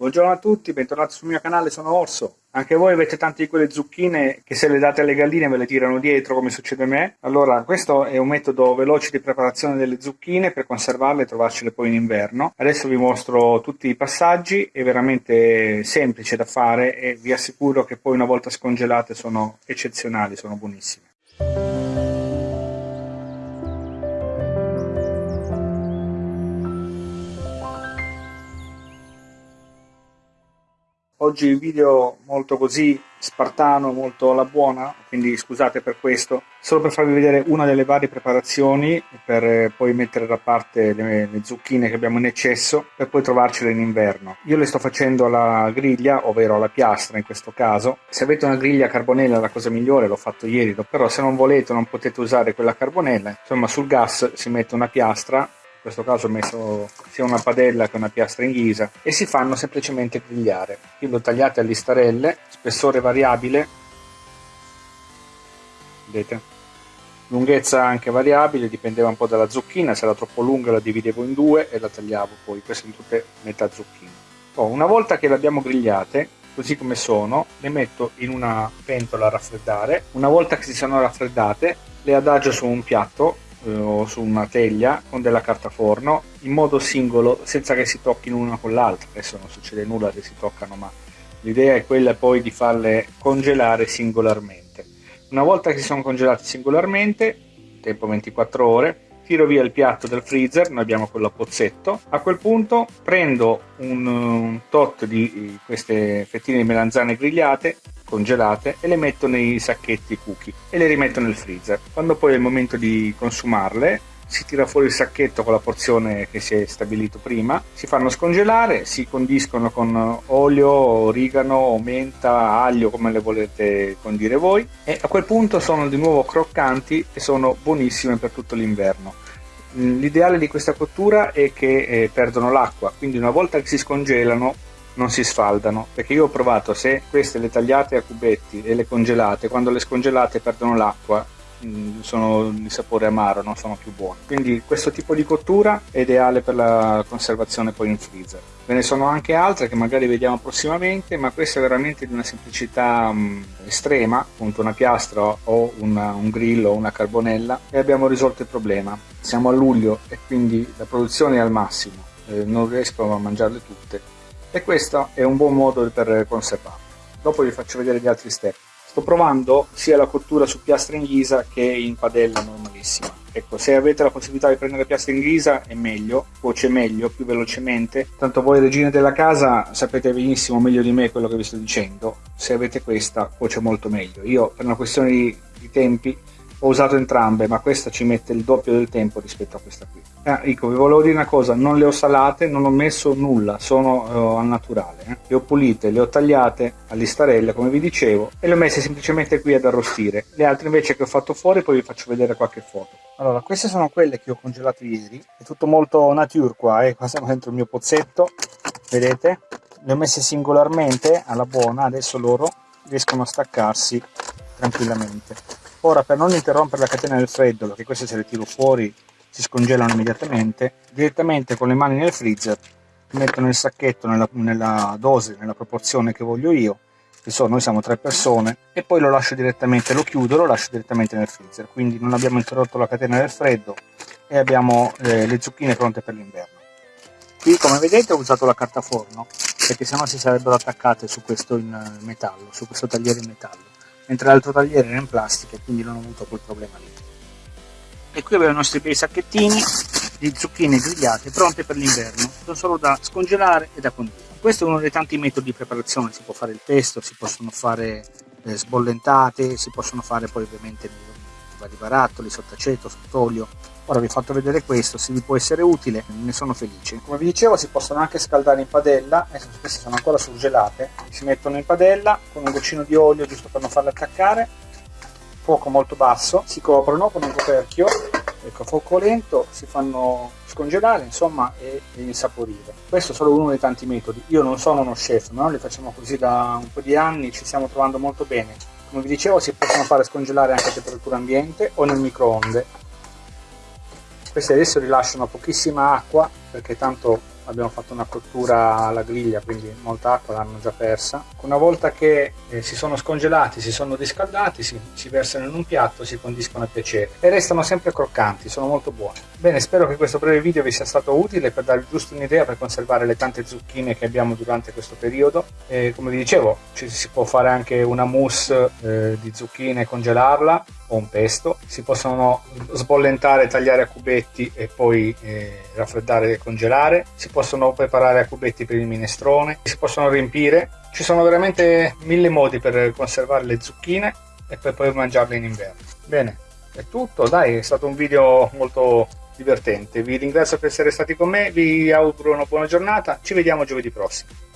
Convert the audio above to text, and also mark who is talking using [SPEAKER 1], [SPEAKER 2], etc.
[SPEAKER 1] Buongiorno a tutti, bentornati sul mio canale, sono Orso. Anche voi avete tante di quelle zucchine che se le date alle galline ve le tirano dietro come succede a me? Allora, questo è un metodo veloce di preparazione delle zucchine per conservarle e trovarcele poi in inverno. Adesso vi mostro tutti i passaggi, è veramente semplice da fare e vi assicuro che poi una volta scongelate sono eccezionali, sono buonissime. Oggi video molto così spartano, molto alla buona, quindi scusate per questo, solo per farvi vedere una delle varie preparazioni per eh, poi mettere da parte le, le zucchine che abbiamo in eccesso per poi trovarcele in inverno. Io le sto facendo alla griglia, ovvero alla piastra in questo caso. Se avete una griglia carbonella la cosa migliore, l'ho fatto ieri, però se non volete non potete usare quella carbonella, insomma sul gas si mette una piastra in questo caso ho messo sia una padella che una piastra in ghisa e si fanno semplicemente grigliare. Io le tagliate a listarelle, spessore variabile, vedete? Lunghezza anche variabile, dipendeva un po' dalla zucchina, se era troppo lunga la dividevo in due e la tagliavo poi, queste sono tutte metà zucchine. Oh, una volta che le abbiamo grigliate, così come sono, le metto in una pentola a raffreddare. Una volta che si sono raffreddate, le adagio su un piatto eh, o su una teglia con della carta forno in modo singolo senza che si tocchino una con l'altra. Adesso non succede nulla se si toccano ma l'idea è quella poi di farle congelare singolarmente. Una volta che si sono congelate singolarmente tempo 24 ore tiro via il piatto del freezer, noi abbiamo quello a pozzetto, a quel punto prendo un, un tot di queste fettine di melanzane grigliate, congelate e le metto nei sacchetti cookie e le rimetto nel freezer. Quando poi è il momento di consumarle si tira fuori il sacchetto con la porzione che si è stabilito prima, si fanno scongelare, si condiscono con olio, origano, menta, aglio come le volete condire voi e a quel punto sono di nuovo croccanti e sono buonissime per tutto l'inverno. L'ideale di questa cottura è che eh, perdono l'acqua, quindi una volta che si scongelano non si sfaldano perché io ho provato se queste le tagliate a cubetti e le congelate quando le scongelate perdono l'acqua mm, sono di sapore amaro non sono più buone quindi questo tipo di cottura è ideale per la conservazione poi in freezer. Ve ne sono anche altre che magari vediamo prossimamente ma questa è veramente di una semplicità um, estrema appunto una piastra o una, un grillo o una carbonella e abbiamo risolto il problema. Siamo a luglio e quindi la produzione è al massimo eh, non riesco a mangiarle tutte e questo è un buon modo per conservarlo. Dopo vi faccio vedere gli altri step. Sto provando sia la cottura su piastra in ghisa che in padella normalissima. Ecco, se avete la possibilità di prendere piastra in ghisa è meglio, cuoce meglio, più velocemente. Tanto voi regine della casa sapete benissimo meglio di me quello che vi sto dicendo. Se avete questa cuoce molto meglio. Io per una questione di, di tempi ho usato entrambe ma questa ci mette il doppio del tempo rispetto a questa qui. Ah, ecco vi volevo dire una cosa non le ho salate non ho messo nulla sono uh, al naturale eh. le ho pulite le ho tagliate a listarelle come vi dicevo e le ho messe semplicemente qui ad arrostire. Le altre invece che ho fatto fuori poi vi faccio vedere qualche foto. Allora queste sono quelle che ho congelato ieri. È tutto molto nature qua eh. qua siamo dentro il mio pozzetto vedete? Le ho messe singolarmente alla buona adesso loro riescono a staccarsi tranquillamente Ora per non interrompere la catena del freddo, perché queste se le tiro fuori si scongelano immediatamente, direttamente con le mani nel freezer metto nel sacchetto nella, nella dose, nella proporzione che voglio io, che so, noi siamo tre persone, e poi lo lascio direttamente, lo chiudo, lo lascio direttamente nel freezer, quindi non abbiamo interrotto la catena del freddo e abbiamo eh, le zucchine pronte per l'inverno. Qui come vedete ho usato la carta forno, perché sennò si sarebbero attaccate su questo in metallo, su questo tagliere in metallo mentre l'altro tagliere era in plastica e quindi non ho avuto quel problema lì. E qui abbiamo i nostri bei sacchettini di zucchine grigliate pronte per l'inverno, sono solo da scongelare e da condire. Questo è uno dei tanti metodi di preparazione, si può fare il pesto, si possono fare eh, sbollentate, si possono fare poi ovviamente vari barattoli, sott'aceto, sott'olio, Ora vi ho fatto vedere questo, se vi può essere utile ne sono felice. Come vi dicevo si possono anche scaldare in padella, adesso queste sono ancora surgelate, si mettono in padella con un goccino di olio giusto per non farle attaccare, fuoco molto basso, si coprono con un coperchio, ecco fuoco lento, si fanno scongelare insomma e, e insaporire. Questo è solo uno dei tanti metodi, io non sono uno chef, ma noi li facciamo così da un po' di anni, ci stiamo trovando molto bene. Come vi dicevo si possono fare scongelare anche a temperatura ambiente o nel microonde queste adesso rilasciano pochissima acqua perché tanto abbiamo fatto una cottura alla griglia quindi molta acqua l'hanno già persa. Una volta che eh, si sono scongelati si sono riscaldati si, si versano in un piatto si condiscono a piacere e restano sempre croccanti sono molto buoni. Bene spero che questo breve video vi sia stato utile per darvi giusto un'idea per conservare le tante zucchine che abbiamo durante questo periodo. E come vi dicevo ci si può fare anche una mousse eh, di zucchine e congelarla o un pesto. Si possono sbollentare tagliare a cubetti e poi eh, raffreddare e congelare. Si possono preparare a cubetti per il minestrone si possono riempire. Ci sono veramente mille modi per conservare le zucchine e per poi mangiarle in inverno. Bene è tutto. Dai è stato un video molto divertente. Vi ringrazio per essere stati con me vi auguro una buona giornata. Ci vediamo giovedì prossimo